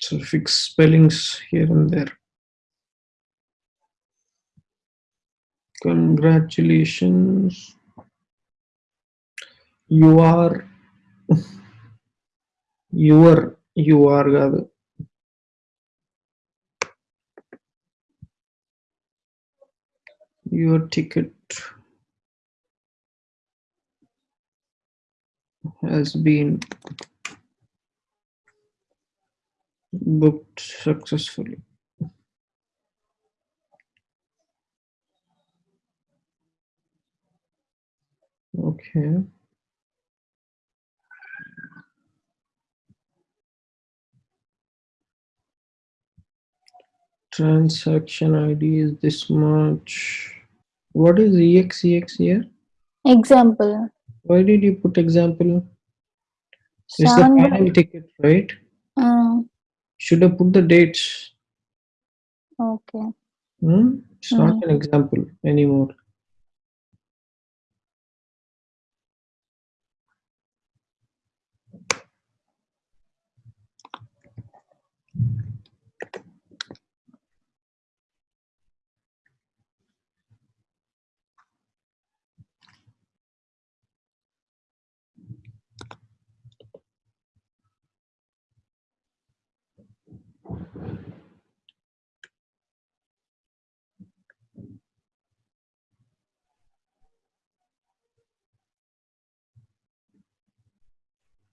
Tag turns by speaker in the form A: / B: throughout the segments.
A: So fix spellings here and there. Congratulations. You are you are, you are your ticket has been booked successfully. Okay. Transaction ID is this much. What is EXEX here?
B: Example.
A: Why did you put example? It's the final ticket, right? Should have put the dates.
B: okay.
A: Hmm? It's not an example anymore.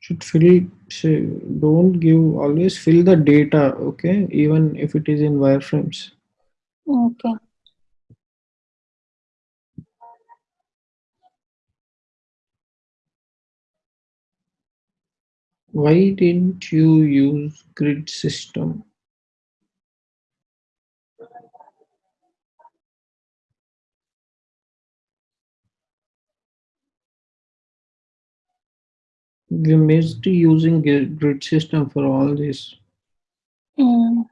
A: Should fill, say, don't give, always fill the data, okay? Even if it is in wireframes.
B: Okay.
A: Why didn't you use grid system? We missed using gri- grid system for all this.
B: Mm,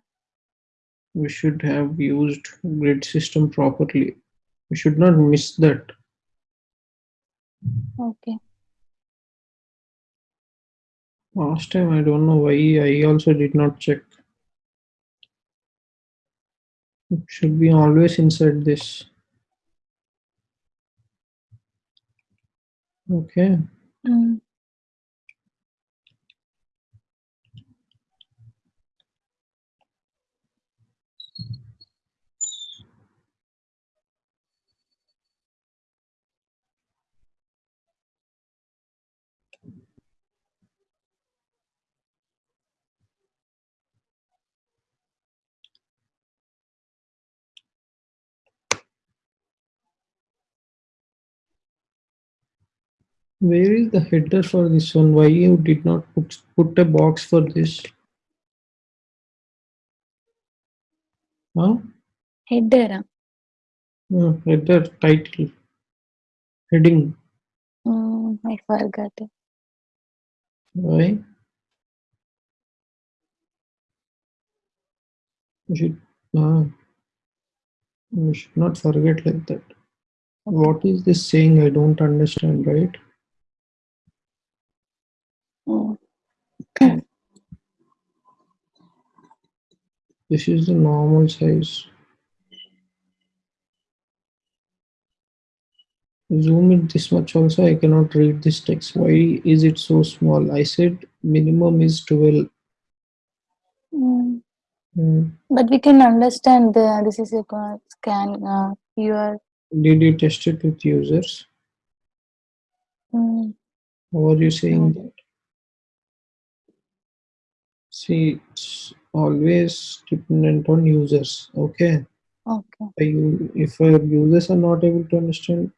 A: We should have used grid system properly. We should not miss that.
B: okay.
A: Last time, I don't know why I also did not check. It should be always inside this. Okay.
B: Mm,
A: Where is the header for this one? Why you did not put, put a box for this? Huh?
B: header.
A: No, header, title, heading.
B: Mm, I forgot it.
A: Why? You should, ah, you should not forget like that. What is this saying? I don't understand, right?
B: Mm,
A: This is the normal size. Zoom it this much also, I cannot read this text. Why is it so small? I said minimum is 12.
B: mm.
A: Hmm.
B: But we can understand the this is a scan. Uh, you are.
A: Did you test it with users?
B: Mm,
A: How are you saying that? See, it's always dependent on users. Okay.
B: okay.
A: You- If our users are not able to understand,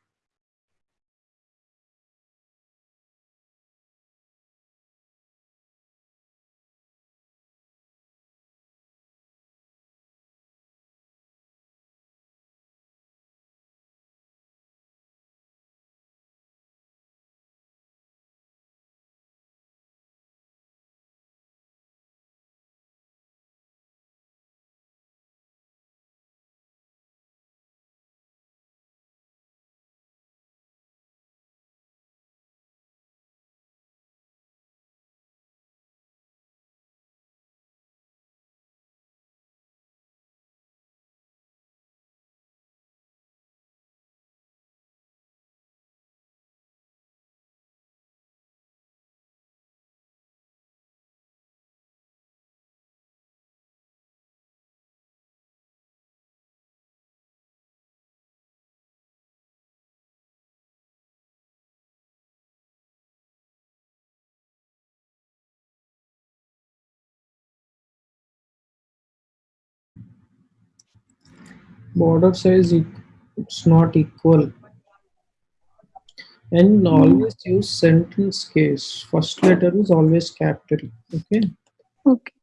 A: border size it, it's not equal. And always use sentence case. First letter is always capital okay?
B: Okay.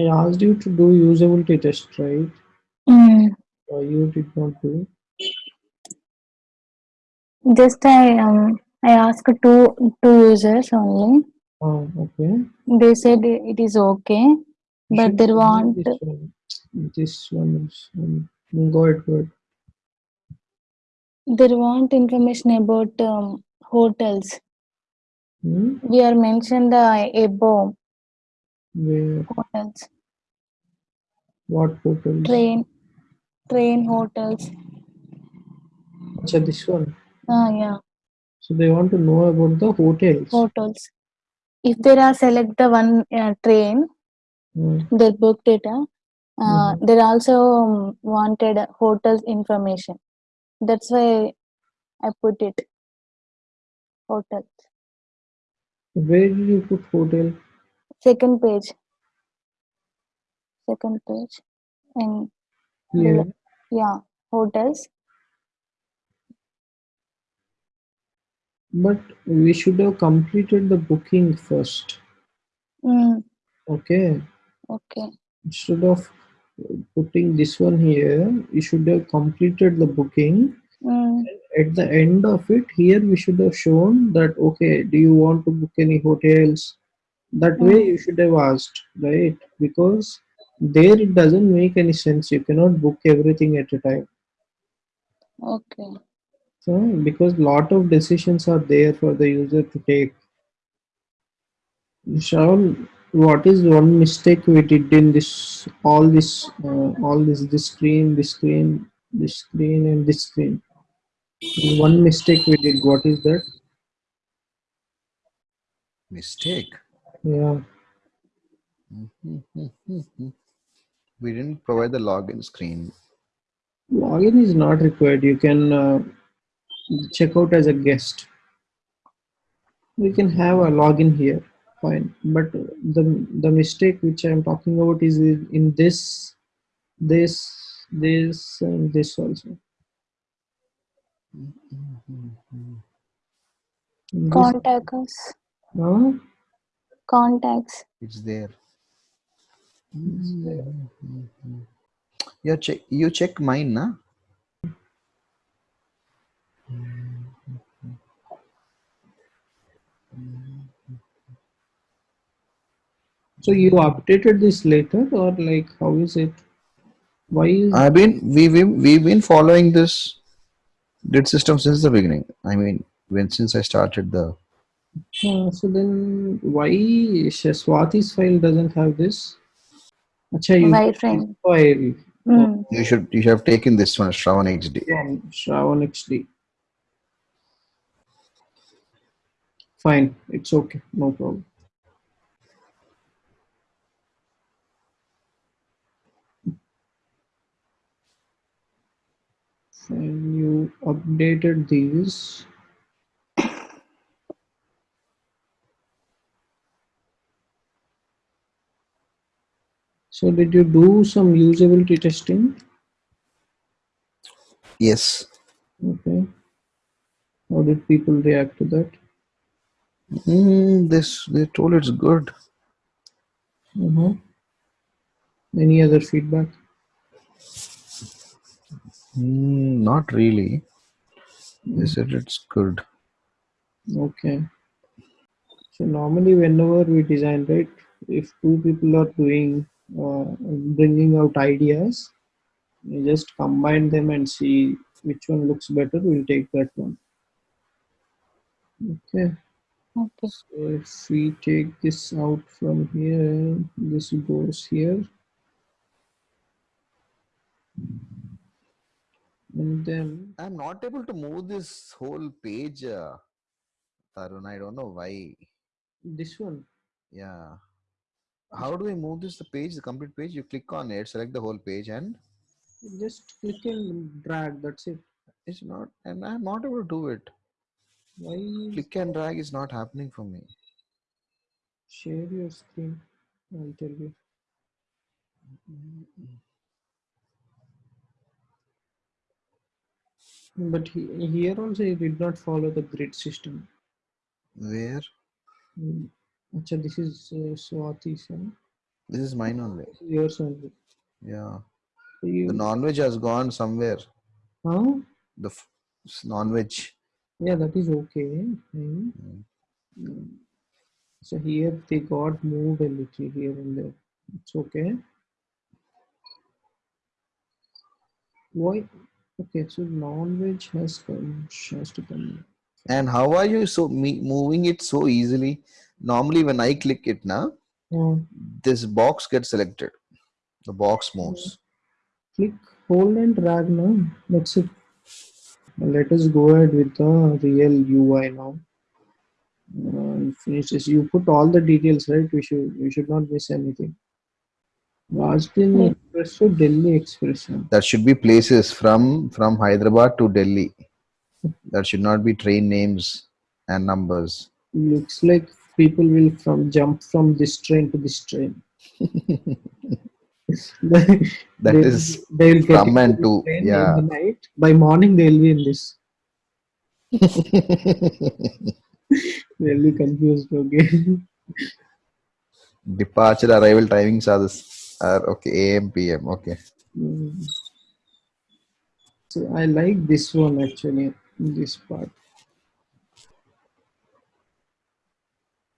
A: I asked you to do usability test right
B: Mm.
A: uh, you did not do
B: Just I um I asked two two users only.
A: oh okay
B: They said it is okay,
A: You
B: but they want
A: this one this one is um, go ahead go ahead
B: they want information about um, hotels.
A: hmm?
B: We are mentioned the above
A: where
B: hotels,
A: what hotels
B: train, train hotels.
A: Acha, this one
B: Ah, yeah,
A: so they want to know about the hotels
B: hotels. If there are select the one uh, train,
A: Hmm.
B: they booked it. Uh, uh,
A: Mhm.
B: they also um, wanted hotels information. That's why I put it hotels.
A: where did you put hotel
B: Second page. Second page. And
A: here
B: yeah, hotels.
A: but we should have completed the booking first
B: Mm,
A: okay
B: okay.
A: instead of putting this one here you should have completed the booking
B: Mm,
A: at the end of it here we should have shown that okay do you want to book any hotels that way
B: Mm.
A: you should have asked right because there it doesn't make any sense you cannot book everything at a time
B: okay.
A: so because lot of decisions are there for the user to take Shawn, what is one mistake we did in this all this uh, all this this screen this screen this screen and this screen one mistake we did what is that
C: Mistake.
A: Yeah
C: We didn't provide the login screen.
A: login is not required you can uh, check out as a guest we can have a login here fine but the the mistake which i'm talking about is in in this this this and this also
B: Contact us.
A: Huh?
B: Contacts.
C: It's there. Hmm. You check. You check mine, na?
A: so you updated this later or like how is it why is
C: I've been we we we've been following this grid system since the beginning. I mean, when since I started the
A: Uh, so then why Swati's file doesn't have this? Acha, you
B: Why
A: got
B: friend?
A: file
B: Mm,
C: you should you have taken this one Shravan XD.
A: from Shravan XD. Fine, it's okay, no problem. Fine, you updated these. So did you do some usability testing?
C: Yes.
A: Okay. How did people react to that?
C: Mm, this they told it's good.
A: Uh-huh. Any other feedback?
C: Mm, not really. They said it's good.
A: Okay. So normally whenever we design, right, if two people are doing, uh, bringing out ideas, we just combine them and see which one looks better, we'll take that one. Okay.
B: okay.
A: So if we take this out from here, this goes here. And then,
C: I'm not able to move this whole page. Uh, Tarun, I don't know why.
A: This one.
C: Yeah. How do we move this the page, the complete page? You click on it, select the whole page, and
A: Just click and drag. That's it.
C: it's not, and I'm not able to do it.
A: Why
C: Click and drag is not happening for me.
A: share your screen? I'll tell you. But he, here also he did not follow the grid system.
C: Where?
A: Mm. Acha, this is uh, Swati's.
C: This is mine only.
A: This is yours only.
C: Yeah.
A: So you,
C: The non-veg has gone somewhere.
A: huh?
C: The f- non-veg.
A: Yeah, that is okay.
C: Mm.
A: Mm. So here they got moved a little here and there. It's okay. Why? Okay, so non-veg has come, has to come.
C: And how are you so me moving it so easily? Normally, when I click it now,
A: Uh,
C: this box gets selected. The box moves.
A: click, hold and drag now. That's it. Let us go ahead with the real UI now. Uh, finish this. You put all the details, right? We should we should not miss anything. Rajdhani Express to Delhi Express.
C: That should be places from from Hyderabad to Delhi. That should not be train names and numbers.
A: looks like people will from jump from this train to this train.
C: That
A: They'll-
C: is
A: they'll get
C: from and to, yeah.
A: in the night. By morning they'll be in this. They'll be confused. Okay.
C: departure arrival timings are this are okay AM PM. Okay.
A: Mm. So I like this one actually. This part.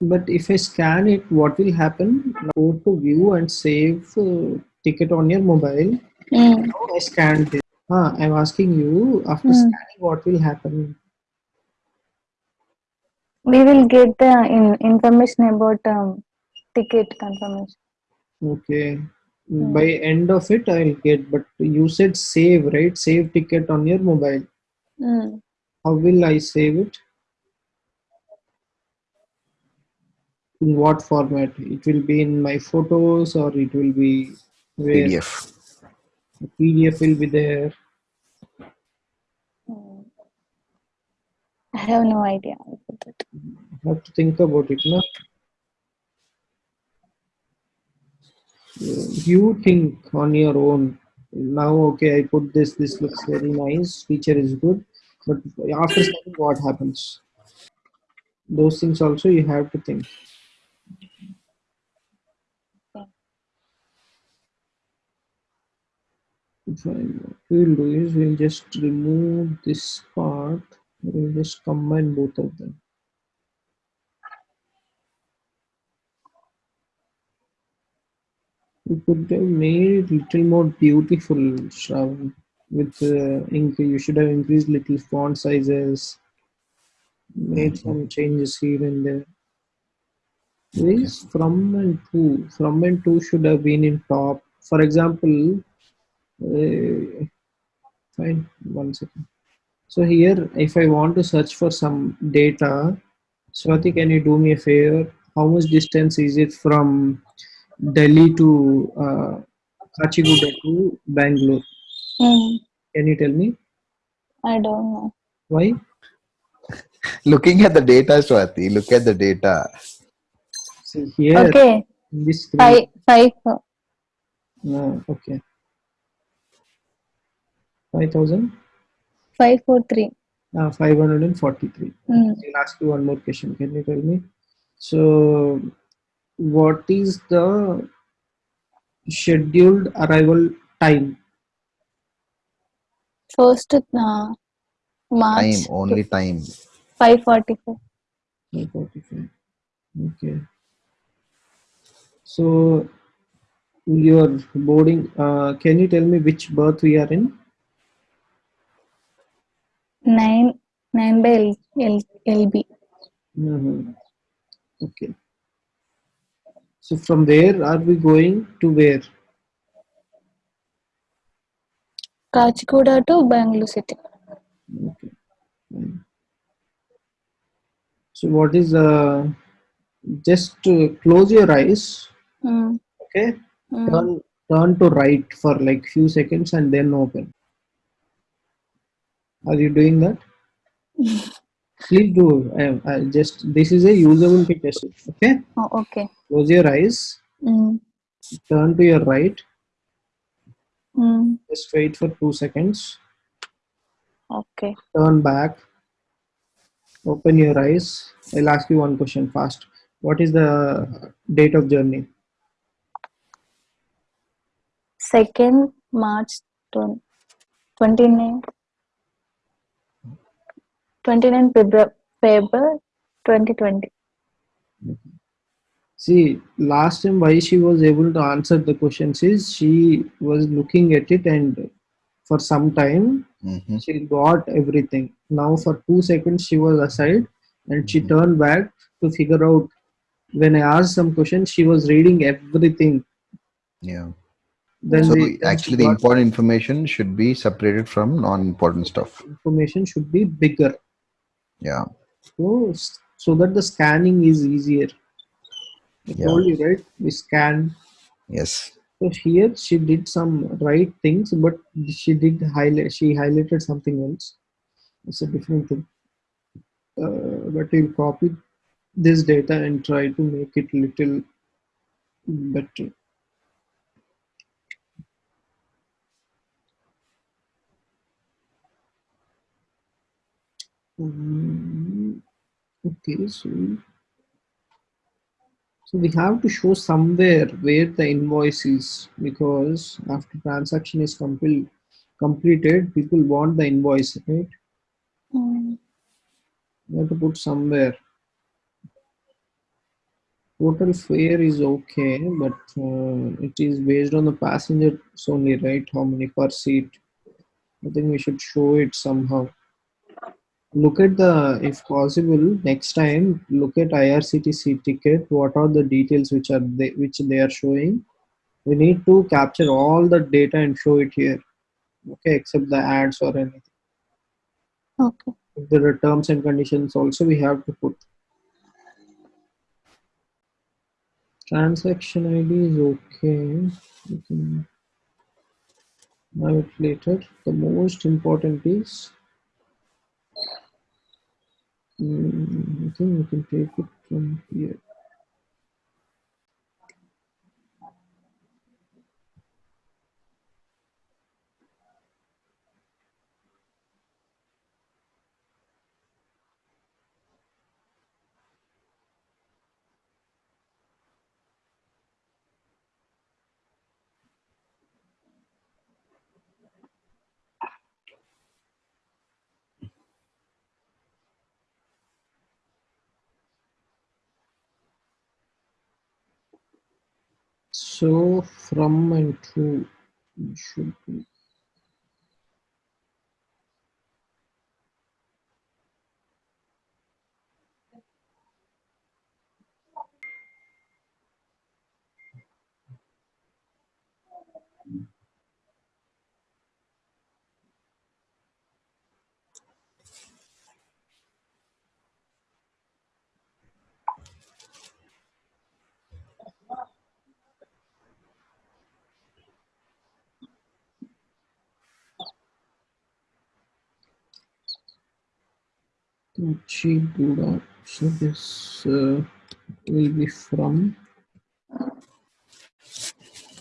A: But if I scan it, what will happen? Go to view and save uh, ticket on your mobile.
B: Mm.
A: Now I scanned this. Ah, I'm asking you after
B: Hmm.
A: scanning, what will happen?
B: We will get the in, information about um, ticket confirmation.
A: Okay. By end of it, I'll get. But you said save, right? Save ticket on your mobile.
B: Mm.
A: How will I save it? In what format? It will be in my photos, or it will be where
C: PDF.
A: the PDF will be there.
B: Mm. I have no idea about that.
A: have to think about it no you think on your own now okay i put this this looks very nice feature is good but after scanning what happens? Those things also you have to think. What we'll do is we'll just remove this part we'll just combine both of them You could have made it little more beautiful, Shravan. With uh, ink, you should have increased little font sizes, made some changes here and there. This from and to, from and to should have been in top. For example, uh, fine, one second. So here, if I want to search for some data, Swati, can you do me a favor? How much distance is it from Delhi to uh, Kachiguda to Bangalore?
B: Mm.
A: Can you tell me
B: I don't know.
A: why?
C: Looking at the data, Swati. Look at the data.
A: See here,
B: Okay,
A: in this screen.
B: five, five, Uh,
A: okay. 5000?
B: five, four, three.
A: Uh, 543.
B: Mm.
A: I'll ask you one more question. Can you tell me? So, what is the scheduled arrival time?
B: First, uh,
C: Time, only time.
B: five forty-four.
A: 545. Okay. So, your boarding, uh, can you tell me which berth we are in?
B: Nine, nine by L, L, LB.
A: Mhm. Okay. So, from where are we going to where?
B: Kachiguda to Bangalore city.
A: Okay. fine. So what is uh, just to close your eyes,
B: Mm.
A: okay?
B: Mm.
A: Turn turn to right for like few seconds and then open. Are you doing that? Please do. I, I just this is a usability test. Okay.
B: Oh, okay.
A: Close your eyes.
B: Mm.
A: Turn to your right.
B: Mm.
A: Just wait for two seconds.
B: Okay.
A: Turn back. Open your eyes. I'll ask you one question fast. What is the date of journey?
B: Second March twen- 29 29 February, February 2020.
A: See, last time why she was able to answer the questions is she was looking at it and for some time
C: Mhm.
A: she got everything. Now for two seconds she was aside and she turned back to figure out. When I asked some questions, she was reading everything.
C: Yeah.
A: Then,
C: So
A: the,
C: actually, the important information should be separated from non-important stuff.
A: information should be bigger.
C: Yeah.
A: So, so that the scanning is easier. I
C: Yeah.
A: told you right. We scan.
C: Yes.
A: So here she did some right things, but she did highlight. She highlighted something else. It's a different thing. Uh, but we'll copy this data and try to make it little better. Mm, okay, so so we have to show somewhere where the invoice is because after transaction is complete completed, people want the invoice, right?
B: Mm.
A: You have to put somewhere. Total fare is okay, but uh, it is based on the passengers only, right? How many per seat? I think we should show it somehow. Look at the, if possible, next time, look at IRCTC ticket. What are the details which are they, which they are showing? We need to capture all the data and show it here. Okay, except the ads or anything.
B: Okay.
A: If there are terms and conditions, also we have to put. Transaction ID is okay. Have it later. The most important is, Mm, I think we can take it from here. So from and to should be Kachiguda. So this uh, will be from.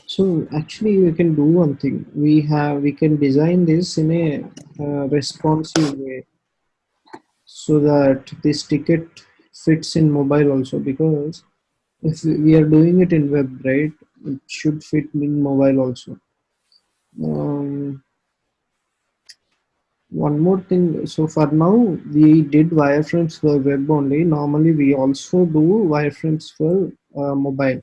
A: So actually, we can do one thing. We have we can design this in a uh, responsive way, so that this ticket fits in mobile also. Because if we are doing it in web, right, it should fit in mobile also. Um, one more thing. So for now, we did wireframes for web only. Normally, we also do wireframes for uh, mobile.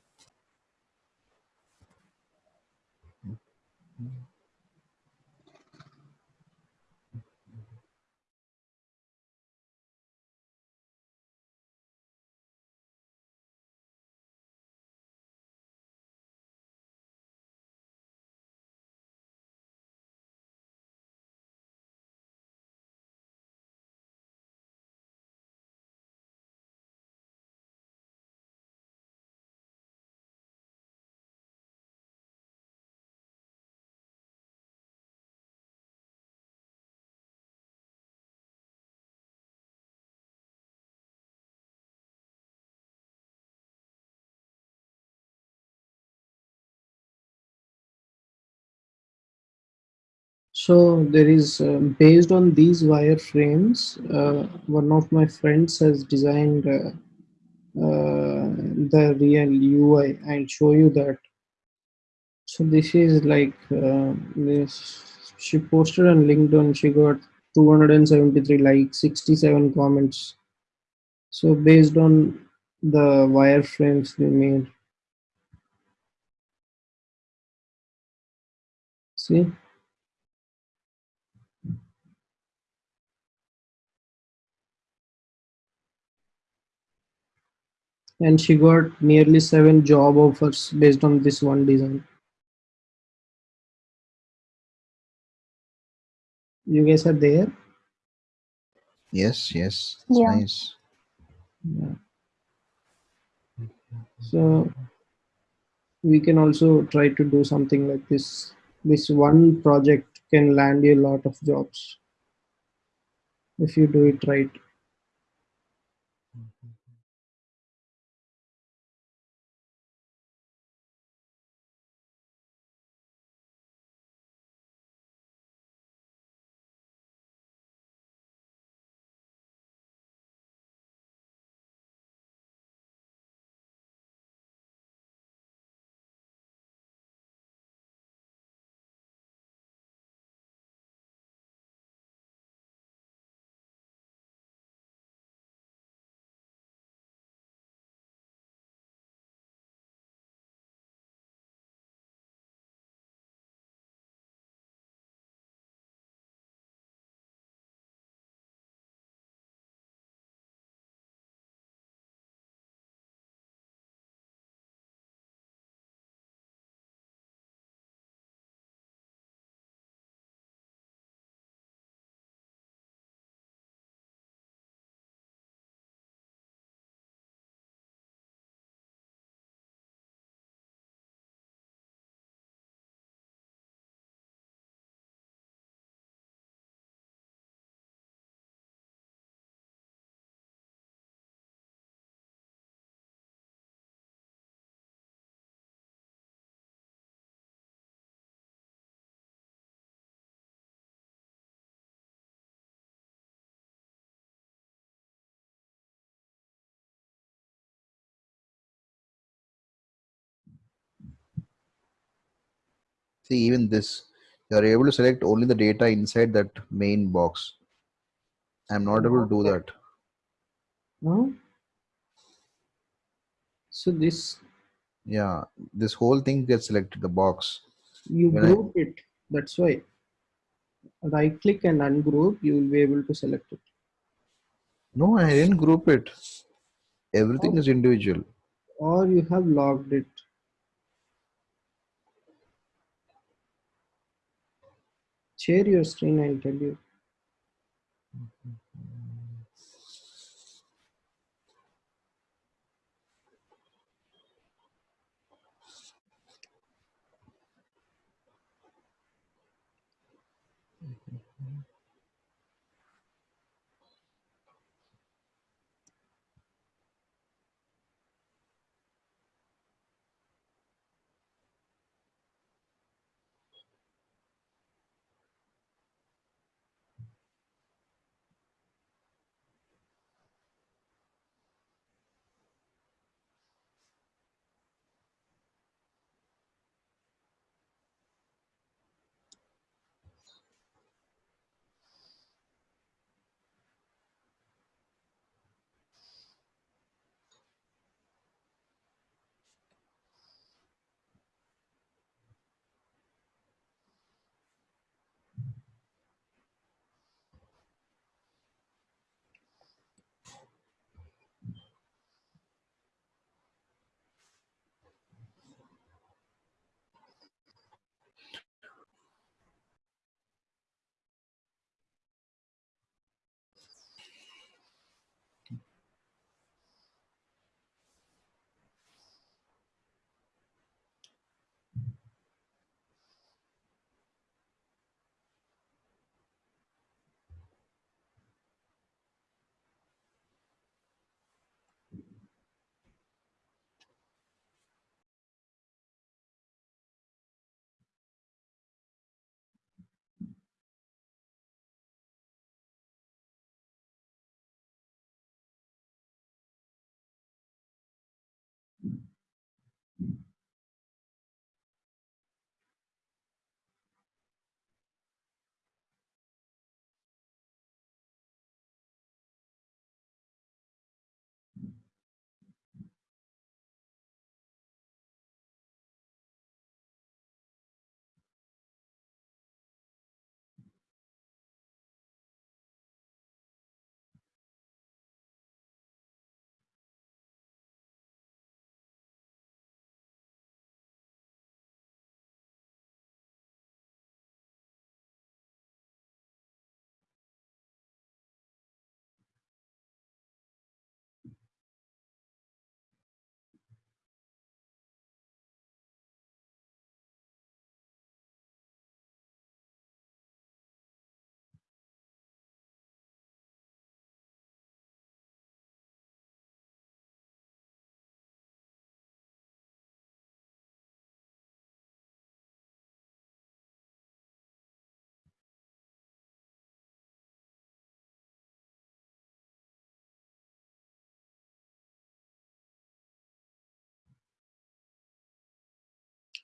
A: So there is um, based on these wireframes, uh, one of my friends has designed uh, uh, the real UI. I'll show you that. So this is like uh, this. She posted on LinkedIn. She got 273 likes, 67 comments. So based on the wireframes we made, see. And she got nearly seven job offers based on this one design. You guys are there?
C: Yes, yes. It's
B: Yeah.
C: nice.
A: Yeah. So we can also try to do something like this. This one project can land you a lot of jobs if you do it right.
C: See, even this, you are able to select only the data inside that main box. I'm not able to do that.
A: No? So this
C: Yeah, this whole thing gets selected, the box.
A: you
C: When I-
A: group it. That's why. Right click and ungroup, you will be able to select it.
C: No, I didn't group it. Everything oh. is individual.
A: Or you have logged it. Share your screen, I'll tell you.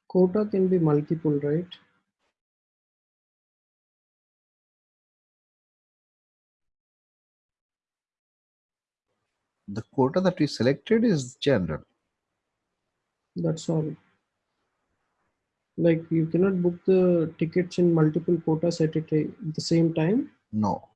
A: Quota can be multiple, right?
C: The quota that we selected is general.
A: That's all. Like you cannot book the tickets in multiple quotas at the same time.
C: No.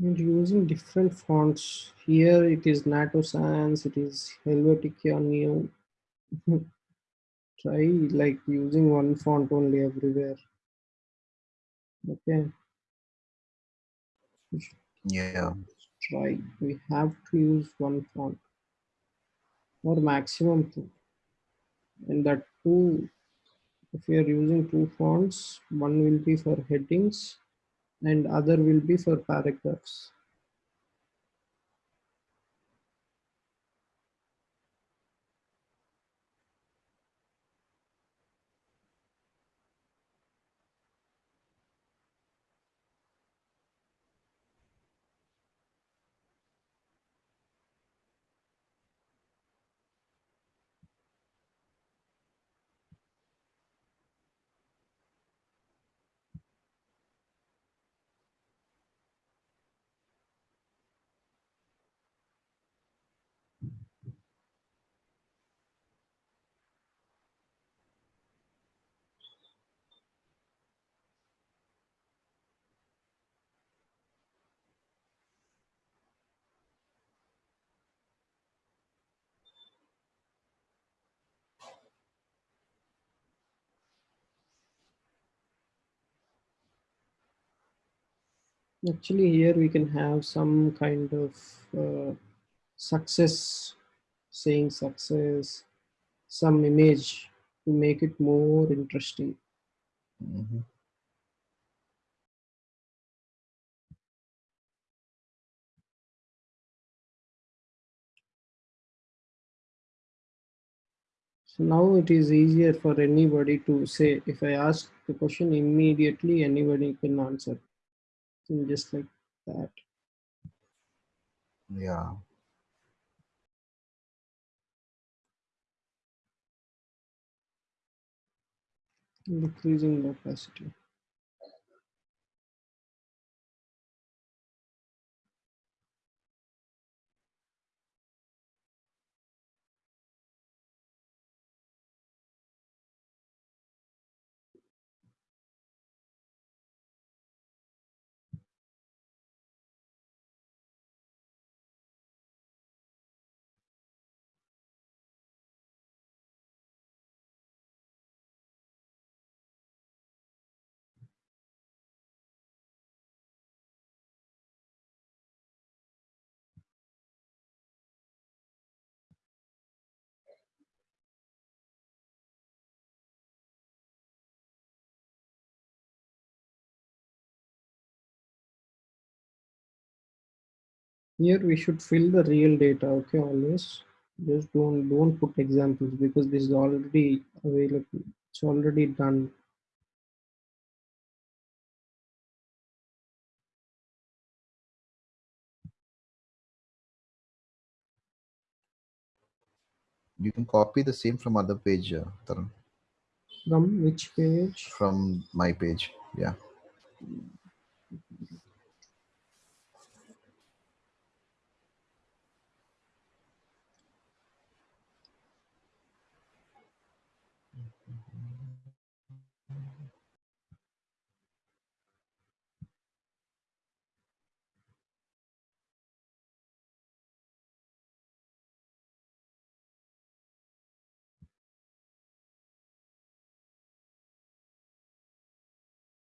A: And using different fonts. Here it is Noto Sans, it is Helvetica Neue. Try like using one font only everywhere. Okay.
C: Yeah.
A: Try. We have to use one font or maximum two. And that two, if we are using two fonts, one will be for headings and other will be for paragraphs. Actually, here we can have some kind of uh, success, saying success, some image to make it more interesting.
C: Mhm.
A: So now it is easier for anybody to say, if I ask the question immediately, anybody can answer. And just like that.
C: Yeah.
A: Decreasing opacity. here we should fill the real data okay always just don't don't put examples because this is already available. It's already done.
C: You can copy the same from other page uh,
A: from which page?
C: From my page yeah.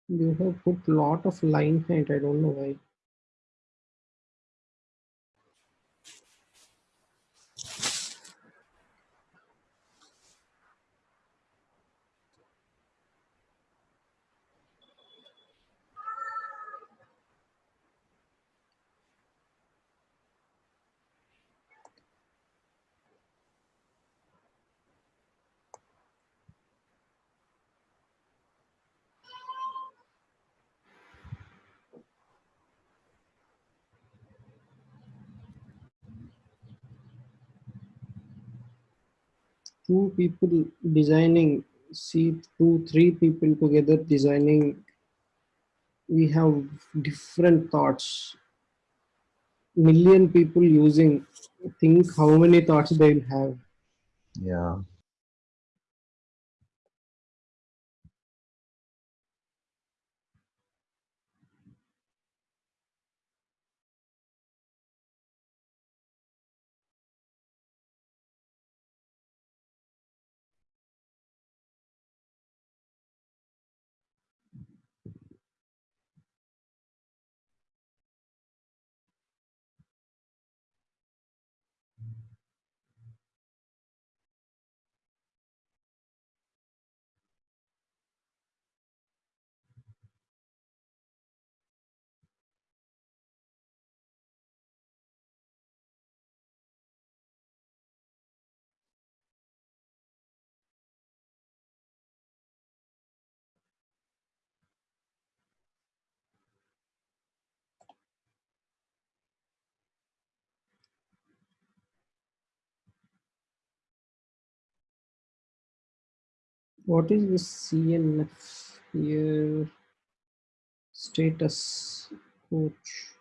A: You have put lot of line height. I don't know why. Two people designing, see two, three people together designing. We have different thoughts. Million people using. Think how many thoughts they'll have.
C: Yeah.
A: What is this CNF here? Status coach.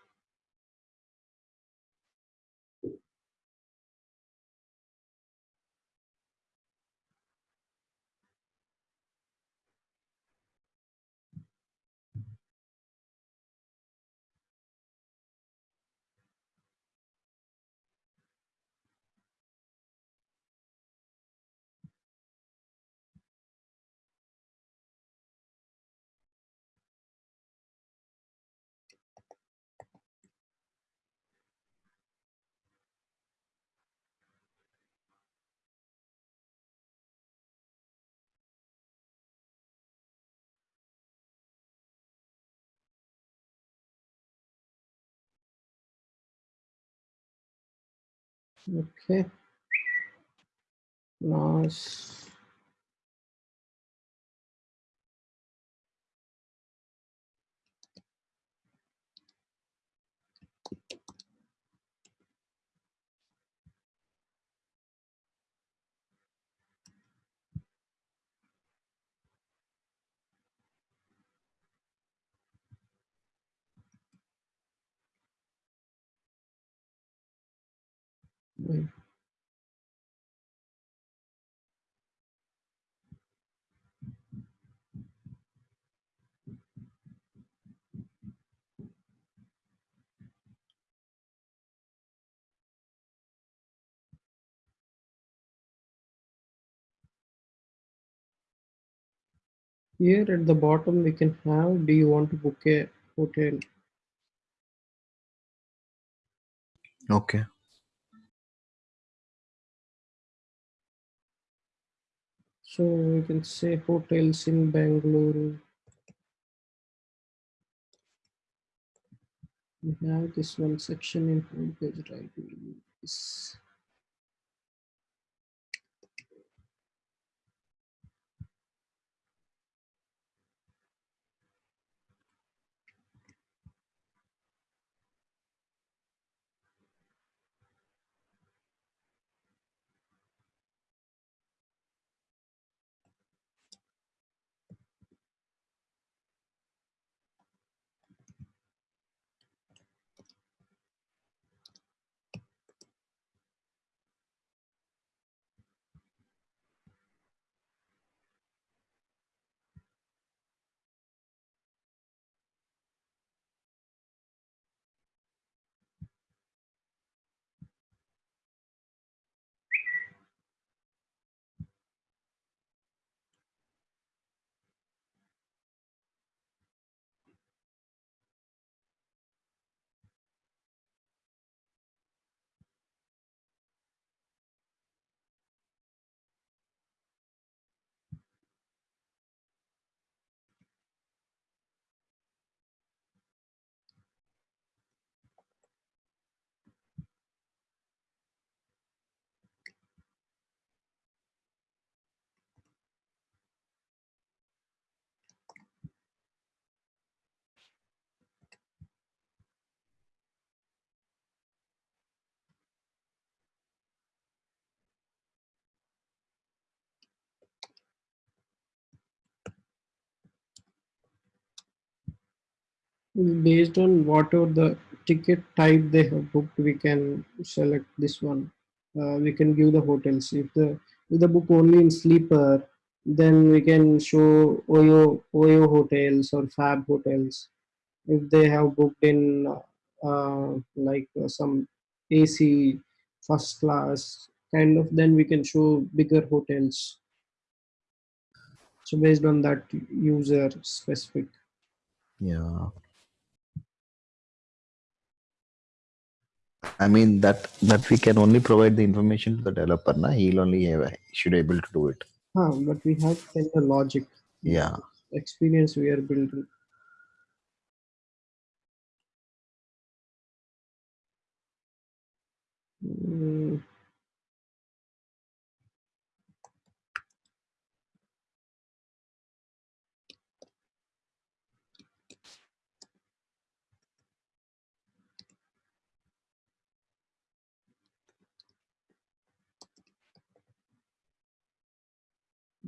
A: Okay. Nice. Wait. Here at the bottom we can have, do you want to book a hotel?
C: Okay.
A: So we can say hotels in Bangalore. We have this one section in homepage, right? This. Based on whatever the ticket type they have booked, we can select this one. Uh, we can give the hotels. If the if the book only in sleeper, then we can show Oyo Oyo hotels or Fab hotels. If they have booked in uh, like uh, some AC first class kind of, then we can show bigger hotels. So based on that user specific.
C: Yeah. I mean that that we can only provide the information to the developer. Na? He'll only have, should able to do it.
A: Huh, but we have to tell the logic.
C: Yeah.
A: Experience we are building. Mm,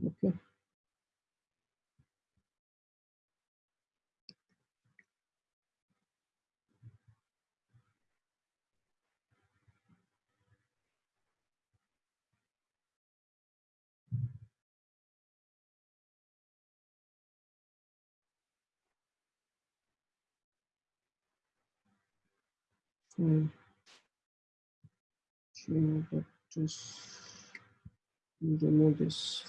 A: okay. Sure, but just remove this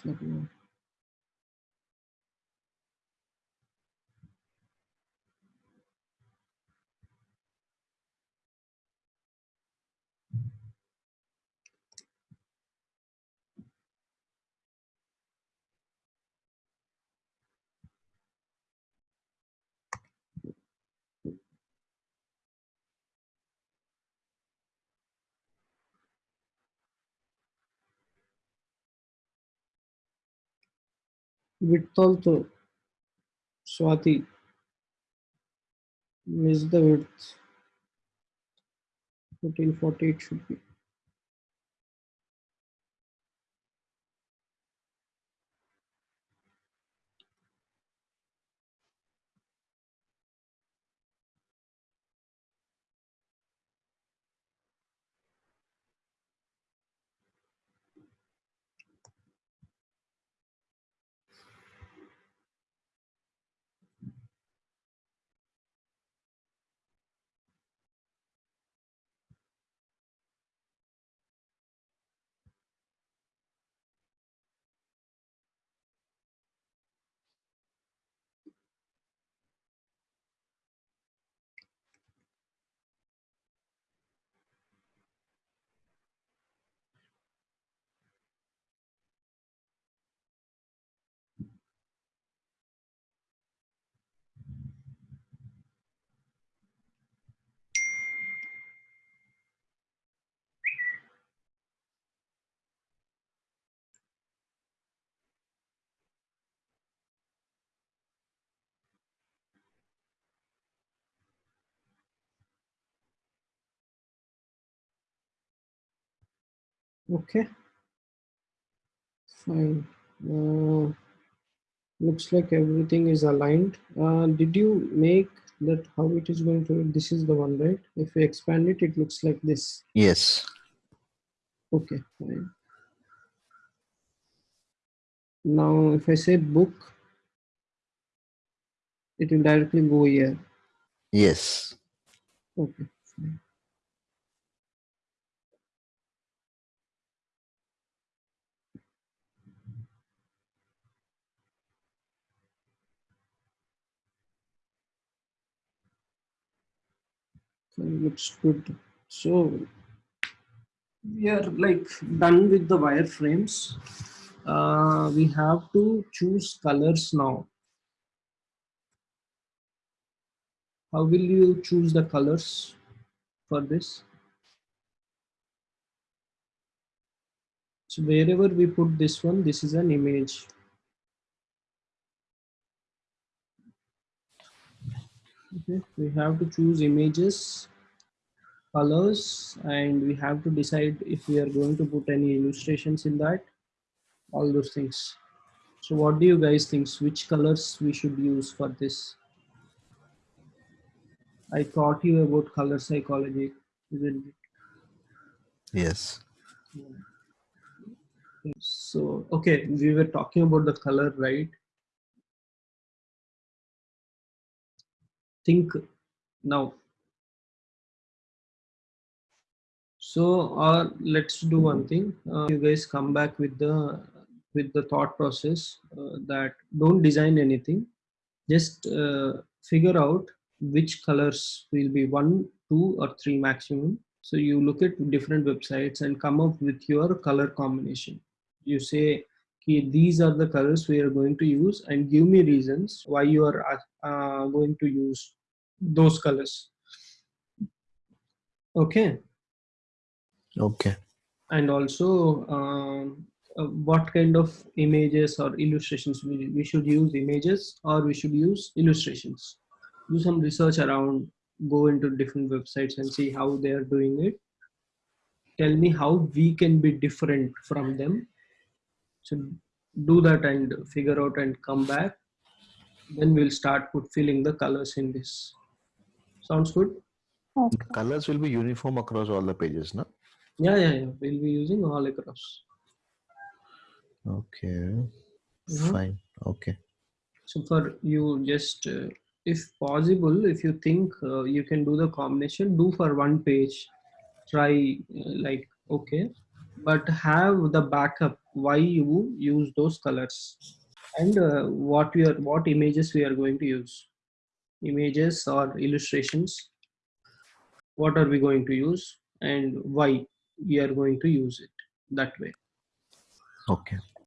A: for now. Width also, Swati, miss the width. 1440 it should be. Okay. Fine. Uh, looks like everything is aligned. Uh, did you make that how it is going to, this is the one, right? If we expand it, it looks like this.
C: Yes.
A: Okay, fine. Now, if I say book, it will directly go here.
C: Yes.
A: Okay, fine. Looks good. So we are like done with the wireframes. Uh, we have to choose colors now. How will you choose the colors for this? So wherever we put this one, this is an image. Okay, we have to choose images, colors, and we have to decide if we are going to put any illustrations in that, all those things. So what do you guys think? Which colors we should use for this? I taught you about color psychology, isn't it?
C: Yes.
A: So, okay, we were talking about the color, right? Think now. So, or let's do one thing. Uh, you guys come back with the with the thought process uh, that don't design anything. Just uh, figure out which colors will be one, two, or three maximum. So you look at different websites and come up with your color combination you say "Okay, these are the colors we are going to use and give me reasons why you are uh, going to use those colors. Okay.
C: Okay.
A: and also um, uh, what kind of images or illustrations we, we should use images or we should use illustrations? Do some research around go into different websites and see how they are doing it. Tell me how we can be different from them. So do that and figure out and come back. Then we'll start put filling the colors in this sounds good
B: Okay.
C: Colors will be uniform across all the pages, no?
A: yeah yeah, yeah. we'll be using all across
C: Okay.
A: Mhm.
C: Fine. Okay.
A: so for you just uh, if possible if you think uh, you can do the combination do for one page try uh, like okay but have the backup why you use those colors and uh, what we are what images we are going to use images or illustrations what are we going to use and why we are going to use it that way
C: Okay.